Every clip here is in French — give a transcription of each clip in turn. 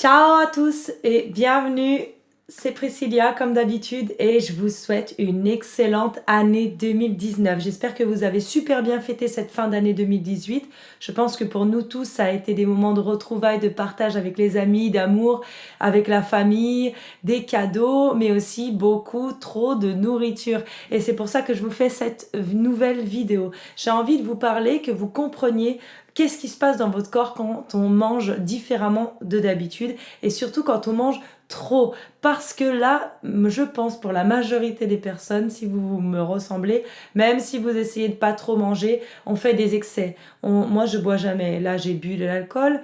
Ciao à tous et bienvenue, c'est Priscilla comme d'habitude et je vous souhaite une excellente année 2019. J'espère que vous avez super bien fêté cette fin d'année 2018. Je pense que pour nous tous, ça a été des moments de retrouvailles, de partage avec les amis, d'amour, avec la famille, des cadeaux, mais aussi beaucoup trop de nourriture. Et c'est pour ça que je vous fais cette nouvelle vidéo. J'ai envie de vous parler, que vous compreniez Qu'est-ce qui se passe dans votre corps quand on mange différemment de d'habitude et surtout quand on mange trop? Parce que là, je pense pour la majorité des personnes, si vous me ressemblez, même si vous essayez de pas trop manger, on fait des excès. moi, je bois jamais. Là, j'ai bu de l'alcool.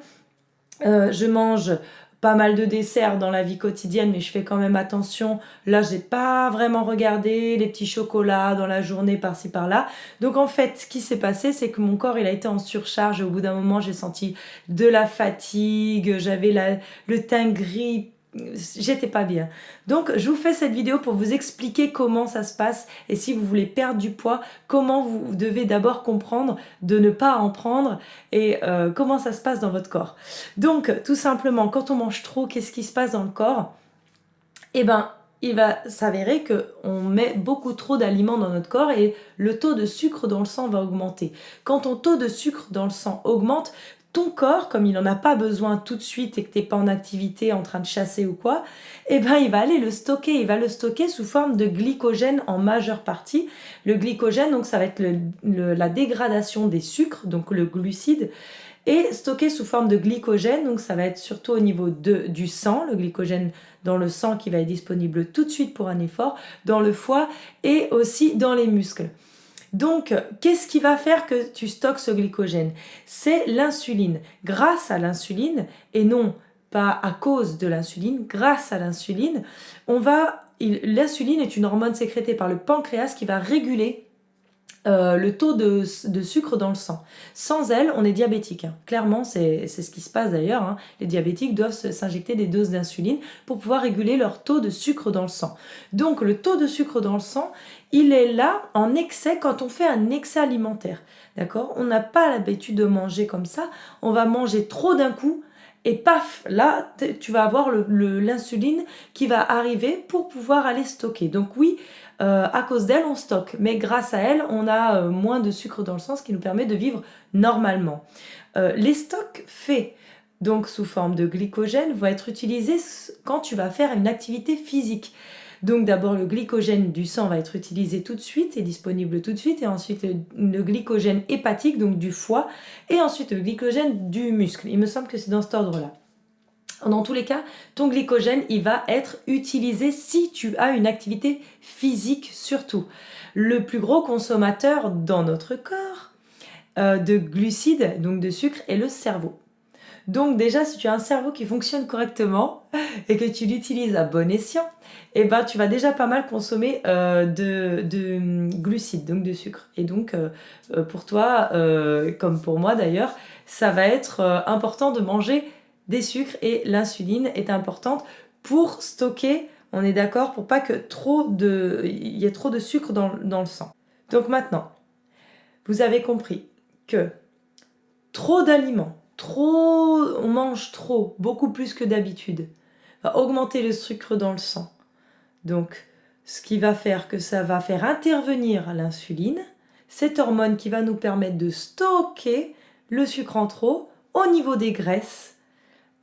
Euh, je mange pas mal de desserts dans la vie quotidienne, mais je fais quand même attention. Là, j'ai pas vraiment regardé les petits chocolats dans la journée par-ci par-là. Donc en fait, ce qui s'est passé, c'est que mon corps, il a été en surcharge. Au bout d'un moment, j'ai senti de la fatigue, j'avais le teint gris j'étais pas bien. Donc je vous fais cette vidéo pour vous expliquer comment ça se passe et si vous voulez perdre du poids, comment vous devez d'abord comprendre de ne pas en prendre et euh, comment ça se passe dans votre corps. Donc tout simplement, quand on mange trop, qu'est-ce qui se passe dans le corps? Eh ben, il va s'avérer qu'on met beaucoup trop d'aliments dans notre corps et le taux de sucre dans le sang va augmenter. Quand ton taux de sucre dans le sang augmente, ton corps, comme il n'en a pas besoin tout de suite et que tu n'es pas en activité, en train de chasser ou quoi, eh ben il va aller le stocker. Il va le stocker sous forme de glycogène en majeure partie. Le glycogène, donc ça va être la dégradation des sucres, donc le glucide, et stocké sous forme de glycogène, donc ça va être surtout au niveau de, du sang, le glycogène dans le sang qui va être disponible tout de suite pour un effort, dans le foie et aussi dans les muscles. Donc, qu'est-ce qui va faire que tu stockes ce glycogène? C'est l'insuline. Grâce à l'insuline, et non pas à cause de l'insuline, grâce à l'insuline, on va... L'insuline est une hormone sécrétée par le pancréas qui va réguler euh, le taux de, sucre dans le sang. Sans elle, on est diabétique. Hein. Clairement, c'est ce qui se passe d'ailleurs. Hein. Les diabétiques doivent s'injecter des doses d'insuline pour pouvoir réguler leur taux de sucre dans le sang. Donc le taux de sucre dans le sang, il est là en excès quand on fait un excès alimentaire. D'accord? On n'a pas l'habitude de manger comme ça. On va manger trop d'un coup et paf, là, tu vas avoir l'insuline qui va arriver pour pouvoir aller stocker. Donc oui, euh, à cause d'elle, on stocke. Mais grâce à elle, on a euh, moins de sucre dans le sang, ce qui nous permet de vivre normalement. Euh, les stocks faits donc sous forme de glycogène vont être utilisés quand tu vas faire une activité physique. Donc d'abord le glycogène du sang va être utilisé tout de suite et disponible tout de suite et ensuite le glycogène hépatique donc du foie et ensuite le glycogène du muscle. Il me semble que c'est dans cet ordre là. Dans tous les cas, ton glycogène, il va être utilisé si tu as une activité physique surtout. Le plus gros consommateur dans notre corps euh, de glucides, donc de sucre, est le cerveau. Donc déjà, si tu as un cerveau qui fonctionne correctement et que tu l'utilises à bon escient, eh ben, tu vas déjà pas mal consommer euh, de, hum, glucides, donc de sucre. Et donc, euh, pour toi, comme pour moi d'ailleurs, ça va être important de manger des sucres et l'insuline est importante pour stocker, on est d'accord, pour pas que trop de, il y ait trop de sucre dans, dans le sang. Donc maintenant, vous avez compris que trop d'aliments, trop, on mange trop, beaucoup plus que d'habitude, va augmenter le sucre dans le sang. Donc, ce qui va faire que ça va faire intervenir l'insuline, cette hormone qui va nous permettre de stocker le sucre en trop au niveau des graisses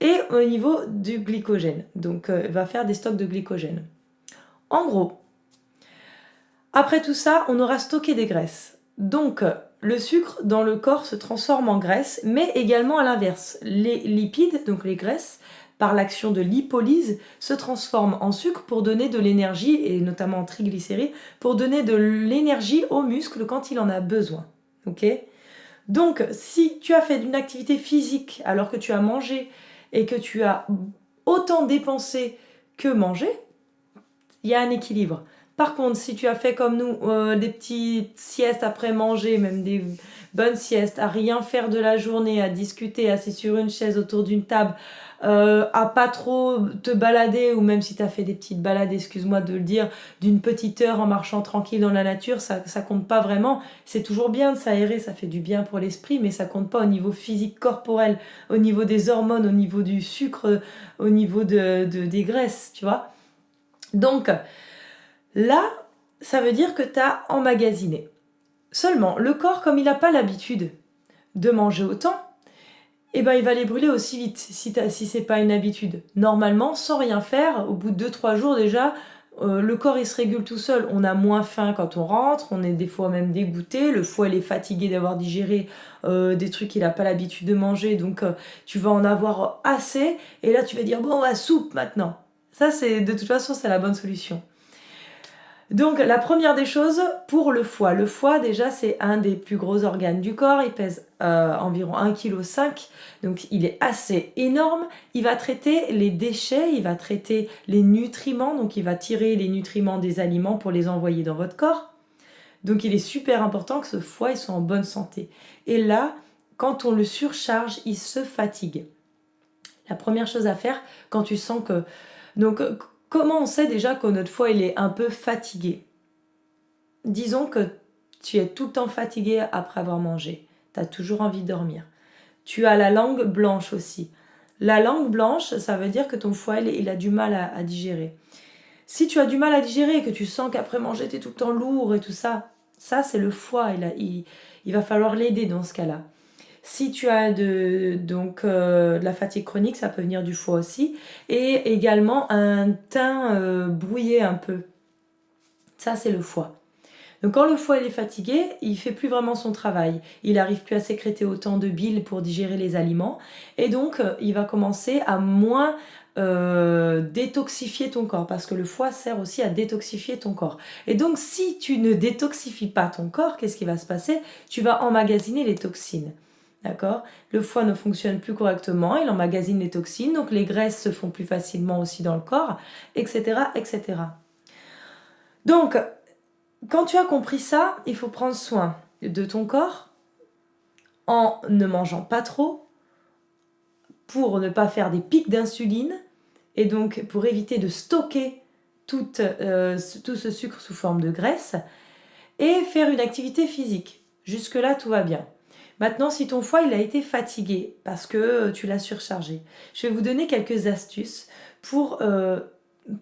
et au niveau du glycogène. Donc, euh, va faire des stocks de glycogène. En gros, après tout ça, on aura stocké des graisses. Donc, le sucre dans le corps se transforme en graisse, mais également à l'inverse. Les lipides, donc les graisses, par l'action de lipolyse, se transforment en sucre pour donner de l'énergie, et notamment en triglycérides, pour donner de l'énergie aux muscles quand il en a besoin. Donc, si tu as fait une activité physique alors que tu as mangé et que tu as autant dépensé que mangé, il y a un équilibre. Par contre, si tu as fait comme nous euh, des petites siestes après manger, même des bonnes siestes, à rien faire de la journée, à discuter assis sur une chaise autour d'une table, euh, à pas trop te balader, ou même si tu as fait des petites balades, excuse-moi de le dire, d'une petite heure en marchant tranquille dans la nature, ça, compte pas vraiment. C'est toujours bien de s'aérer, ça fait du bien pour l'esprit, mais ça compte pas au niveau physique corporel, au niveau des hormones, au niveau du sucre, au niveau de, des graisses, tu vois. Donc, là, ça veut dire que tu as emmagasiné. Seulement, le corps, comme il n'a pas l'habitude de manger autant, eh ben, il va les brûler aussi vite si, si c'est pas une habitude. Normalement, sans rien faire, au bout de 2-3 jours déjà, euh, le corps il se régule tout seul. On a moins faim quand on rentre, on est des fois même dégoûté, le foie il est fatigué d'avoir digéré euh, des trucs qu'il n'a pas l'habitude de manger, donc euh, tu vas en avoir assez, et là tu vas dire bon, on va soupe maintenant. Ça, c'est de toute façon, c'est la bonne solution. Donc la première des choses pour le foie. Le foie déjà c'est un des plus gros organes du corps, il pèse euh, environ 1,5 kg, donc il est assez énorme. Il va traiter les déchets, il va traiter les nutriments, donc il va tirer les nutriments des aliments pour les envoyer dans votre corps. Donc il est super important que ce foie soit en bonne santé. Et là, quand on le surcharge, il se fatigue. La première chose à faire quand tu sens que... Comment on sait déjà que notre foie il est un peu fatigué? Disons que tu es tout le temps fatigué après avoir mangé. Tu as toujours envie de dormir. Tu as la langue blanche aussi. La langue blanche, ça veut dire que ton foie il, a du mal à, digérer. Si tu as du mal à digérer et que tu sens qu'après manger tu es tout le temps lourd et tout ça, ça c'est le foie. il va falloir l'aider dans ce cas-là. Si tu as euh, de la fatigue chronique, ça peut venir du foie aussi. Et également un teint euh, brouillé un peu. Ça, c'est le foie. Donc quand le foie est fatigué, il fait plus vraiment son travail. Il n'arrive plus à sécréter autant de bile pour digérer les aliments. Et donc, euh, il va commencer à moins détoxifier ton corps parce que le foie sert aussi à détoxifier ton corps. Et donc si tu ne détoxifies pas ton corps, qu'est-ce qui va se passer? Tu vas emmagasiner les toxines. D'accord? Le foie ne fonctionne plus correctement, il emmagasine les toxines, donc les graisses se font plus facilement aussi dans le corps, etc. etc. Donc, quand tu as compris ça, il faut prendre soin de ton corps en ne mangeant pas trop, pour ne pas faire des pics d'insuline, et donc pour éviter de stocker tout, euh, tout ce sucre sous forme de graisse, et faire une activité physique. Jusque-là, tout va bien. Maintenant, si ton foie a été fatigué parce que euh, tu l'as surchargé, je vais vous donner quelques astuces pour euh,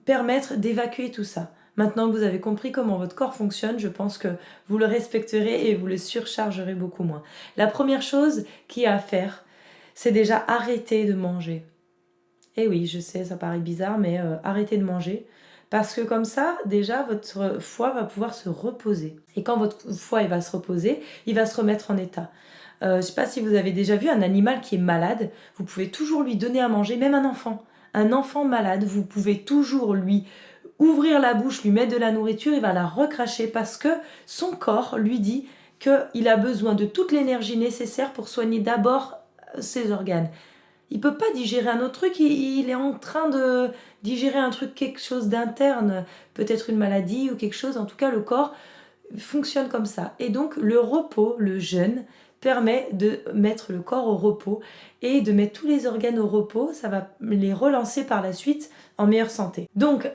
permettre d'évacuer tout ça. Maintenant que vous avez compris comment votre corps fonctionne, je pense que vous le respecterez et vous le surchargerez beaucoup moins. La première chose qu'il y a à faire, c'est déjà arrêter de manger. Eh oui, je sais, ça paraît bizarre, mais euh, arrêtez de manger. Parce que comme ça, déjà, votre foie va pouvoir se reposer. Et quand votre foie va se reposer, il va se remettre en état. Euh, je ne sais pas si vous avez déjà vu un animal qui est malade, vous pouvez toujours lui donner à manger, même un enfant. Un enfant malade, vous pouvez toujours lui ouvrir la bouche, lui mettre de la nourriture, il va la recracher parce que son corps lui dit qu'il a besoin de toute l'énergie nécessaire pour soigner d'abord euh, ses organes. Il peut pas digérer un autre truc, il, est en train de digérer un truc, quelque chose d'interne, peut-être une maladie ou quelque chose. En tout cas, le corps fonctionne comme ça. Et donc, le repos, le jeûne, permet de mettre le corps au repos et de mettre tous les organes au repos, ça va les relancer par la suite en meilleure santé. Donc,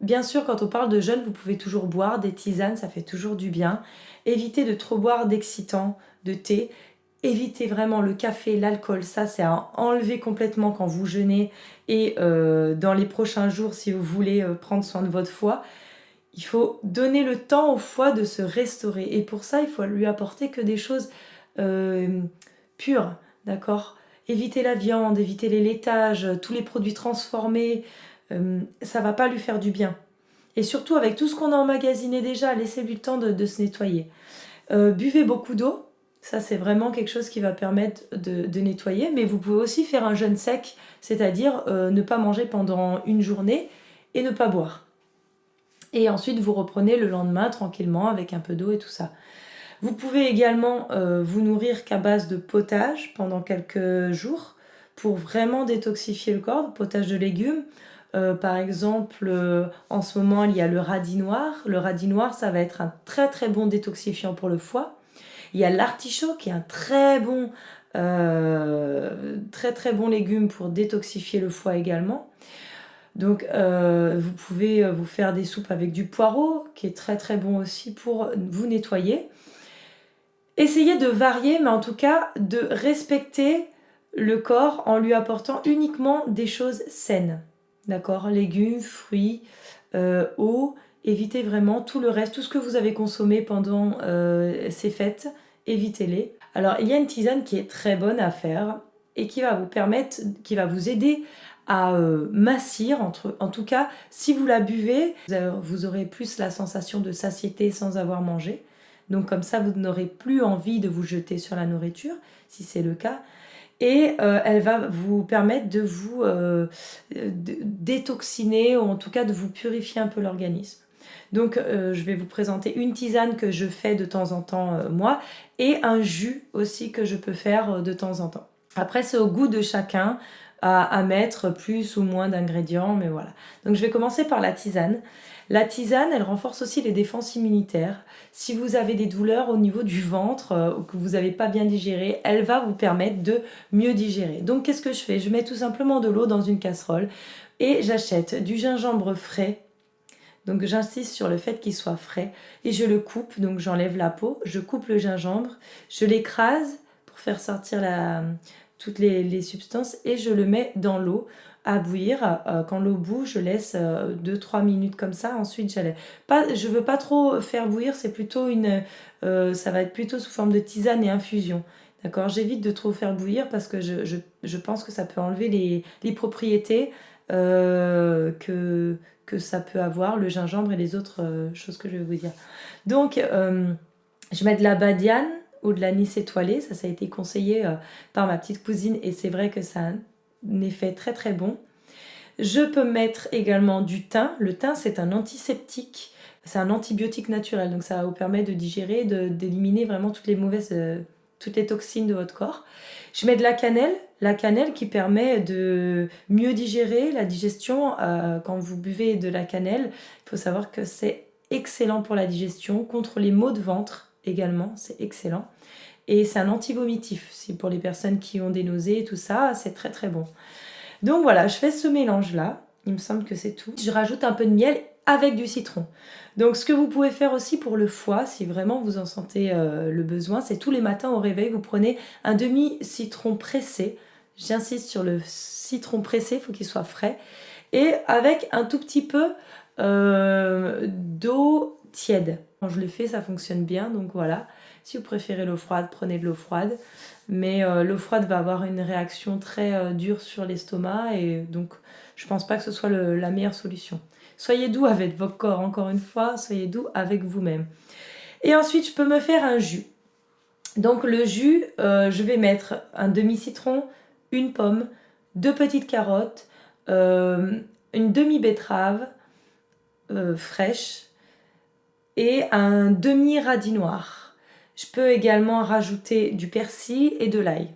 bien sûr, quand on parle de jeûne, vous pouvez toujours boire des tisanes, ça fait toujours du bien. Évitez de trop boire d'excitants, de thé. Évitez vraiment le café, l'alcool, ça c'est à enlever complètement quand vous jeûnez et euh, dans les prochains jours si vous voulez euh, prendre soin de votre foie. Il faut donner le temps au foie de se restaurer et pour ça il faut lui apporter que des choses euh, pure, d'accord Éviter la viande, éviter les laitages, tous les produits transformés, euh, ça va pas lui faire du bien. Et surtout avec tout ce qu'on a emmagasiné déjà, laissez-lui le temps de, se nettoyer. Euh, buvez beaucoup d'eau, ça c'est vraiment quelque chose qui va permettre de, nettoyer, mais vous pouvez aussi faire un jeûne sec, c'est-à-dire ne pas manger pendant une journée et ne pas boire. Et ensuite vous reprenez le lendemain tranquillement avec un peu d'eau et tout ça. Vous pouvez également euh, vous nourrir qu'à base de potage pendant quelques jours pour vraiment détoxifier le corps, potage de légumes. par exemple, en ce moment, il y a le radis noir. Le radis noir, ça va être un très très bon détoxifiant pour le foie. Il y a l'artichaut qui est un très bon, très très bon légume pour détoxifier le foie également. Donc vous pouvez vous faire des soupes avec du poireau qui est très très bon aussi pour vous nettoyer. Essayez de varier, mais en tout cas de respecter le corps en lui apportant uniquement des choses saines. D'accord? Légumes, fruits, euh, eau. Évitez vraiment tout le reste, tout ce que vous avez consommé pendant euh, ces fêtes, évitez-les. Alors, il y a une tisane qui est très bonne à faire et qui va vous permettre, qui va vous aider à euh, massir, entre, en tout cas, si vous la buvez, vous aurez plus la sensation de satiété sans avoir mangé. Donc comme ça, vous n'aurez plus envie de vous jeter sur la nourriture, si c'est le cas. Et euh, elle va vous permettre de vous euh, détoxiner, ou en tout cas de vous purifier un peu l'organisme. Donc euh, je vais vous présenter une tisane que je fais de temps en temps moi, et un jus aussi que je peux faire de temps en temps. Après c'est au goût de chacun à mettre plus ou moins d'ingrédients, mais voilà. Donc je vais commencer par la tisane. La tisane, elle renforce aussi les défenses immunitaires. Si vous avez des douleurs au niveau du ventre euh, ou que vous n'avez pas bien digéré, elle va vous permettre de mieux digérer. Donc qu'est-ce que je fais? Je mets tout simplement de l'eau dans une casserole et j'achète du gingembre frais. Donc j'insiste sur le fait qu'il soit frais et je le coupe, donc j'enlève la peau, je coupe le gingembre, je l'écrase pour faire sortir toutes les, substances et je le mets dans l'eau à bouillir. Euh, quand l'eau bout, je laisse 2-3 euh, minutes comme ça. Ensuite, j'allais pas, je veux pas trop faire bouillir, c'est plutôt une, euh, ça va être plutôt sous forme de tisane et infusion. D'accord? J'évite de trop faire bouillir parce que je, pense que ça peut enlever les, les propriétés que, que ça peut avoir, le gingembre et les autres choses que je vais vous dire. Donc, je mets de la badiane ou de l'anis étoilé. Ça, ça a été conseillé par ma petite cousine et c'est vrai que ça effet très très bon. Je peux mettre également du thym. Le thym, c'est un antiseptique, c'est un antibiotique naturel, donc ça vous permet de digérer, d'éliminer vraiment toutes les mauvaises, euh, toutes les toxines de votre corps. Je mets de la cannelle, la cannelle qui permet de mieux digérer la digestion. Euh, quand vous buvez de la cannelle, il faut savoir que c'est excellent pour la digestion, contre les maux de ventre également, c'est excellent. Et c'est un anti-vomitif. C'est pour les personnes qui ont des nausées et tout ça, c'est très très bon. Donc voilà, je fais ce mélange-là. Il me semble que c'est tout. Je rajoute un peu de miel avec du citron. Donc ce que vous pouvez faire aussi pour le foie, si vraiment vous en sentez euh, le besoin, c'est tous les matins au réveil, vous prenez un demi-citron pressé. J'insiste sur le citron pressé, il faut qu'il soit frais. Et avec un tout petit peu euh, d'eau tiède. Quand je le fais, ça fonctionne bien, donc voilà. Si vous préférez l'eau froide, prenez de l'eau froide. Mais euh, l'eau froide va avoir une réaction très euh, dure sur l'estomac et donc je pense pas que ce soit la meilleure solution. Soyez doux avec votre corps, encore une fois, soyez doux avec vous-même. Et ensuite, je peux me faire un jus. Donc le jus, euh, je vais mettre un demi-citron, une pomme, deux petites carottes, une demi-betterave fraîche et un demi-radis noir. Je peux également rajouter du persil et de l'ail.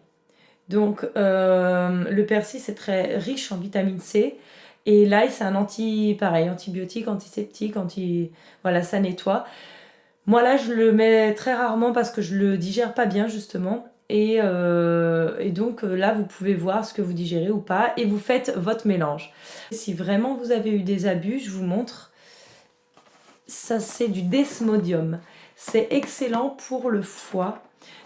Donc euh, le persil c'est très riche en vitamine C et l'ail c'est un anti pareil antibiotique, antiseptique, anti voilà ça nettoie. Moi là je le mets très rarement parce que je le digère pas bien justement et, euh, et, donc euh, là vous pouvez voir ce que vous digérez ou pas et vous faites votre mélange. Si vraiment vous avez eu des abus, je vous montre. Ça c'est du desmodium. C'est excellent pour le foie.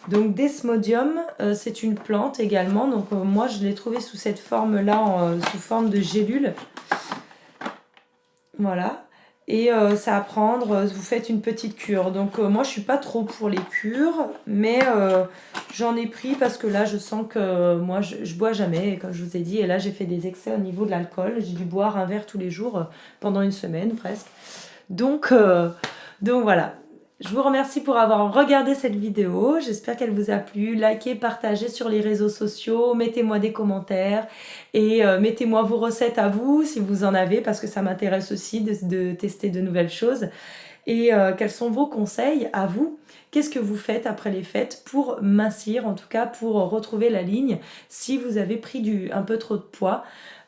Donc Desmodium, euh, c'est une plante également. Donc euh, moi, je l'ai trouvé sous cette forme-là, euh, sous forme de gélule. Voilà. Et ça à prendre, vous faites une petite cure. Donc moi, je suis pas trop pour les cures, mais j'en ai pris parce que là, je sens que moi, je, je, bois jamais, comme je vous ai dit. Et là, j'ai fait des excès au niveau de l'alcool. J'ai dû boire un verre tous les jours pendant une semaine presque. Donc, donc voilà. Je vous remercie pour avoir regardé cette vidéo. J'espère qu'elle vous a plu. Likez, partagez sur les réseaux sociaux, mettez-moi des commentaires et euh, mettez-moi vos recettes à vous si vous en avez parce que ça m'intéresse aussi de, tester de nouvelles choses. Et euh, quels sont vos conseils à vous? Qu'est-ce que vous faites après les fêtes pour mincir, en tout cas pour retrouver la ligne si vous avez pris du, un peu trop de poids?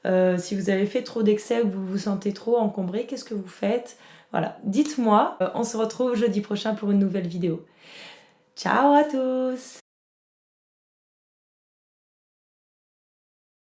Euh, si vous avez fait trop d'excès ou que vous vous sentez trop encombré, qu'est-ce que vous faites? Voilà, dites-moi. Euh, on se retrouve jeudi prochain pour une nouvelle vidéo. Ciao à tous